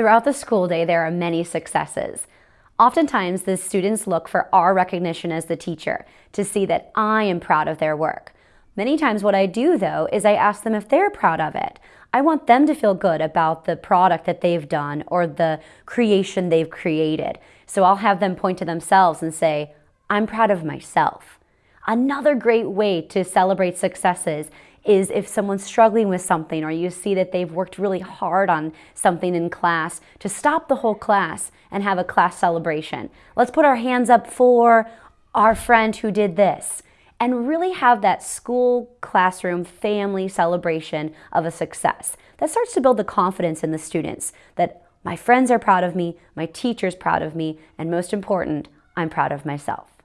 Throughout the school day, there are many successes. Oftentimes, the students look for our recognition as the teacher to see that I am proud of their work. Many times what I do though is I ask them if they're proud of it. I want them to feel good about the product that they've done or the creation they've created. So I'll have them point to themselves and say, I'm proud of myself. Another great way to celebrate successes is if someone's struggling with something or you see that they've worked really hard on something in class, to stop the whole class and have a class celebration. Let's put our hands up for our friend who did this and really have that school, classroom, family celebration of a success. That starts to build the confidence in the students that my friends are proud of me, my teacher's proud of me, and most important, I'm proud of myself.